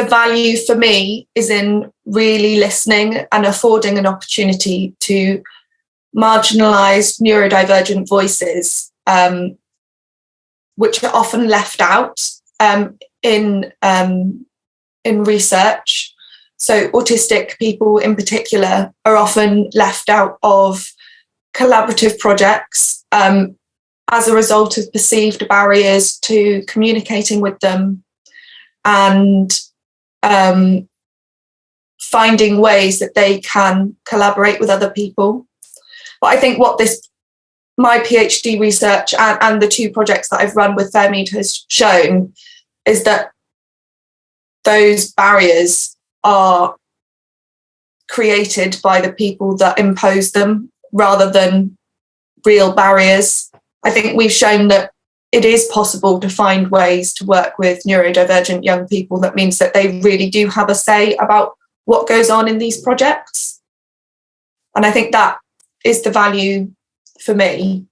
the value for me is in really listening and affording an opportunity to marginalized neurodivergent voices, um, which are often left out um, in, um, in research. So autistic people in particular are often left out of collaborative projects um, as a result of perceived barriers to communicating with them and um, finding ways that they can collaborate with other people. But I think what this, my PhD research and, and the two projects that I've run with Fairmead has shown is that those barriers are created by the people that impose them rather than real barriers. I think we've shown that it is possible to find ways to work with neurodivergent young people that means that they really do have a say about what goes on in these projects. And I think that is the value for me.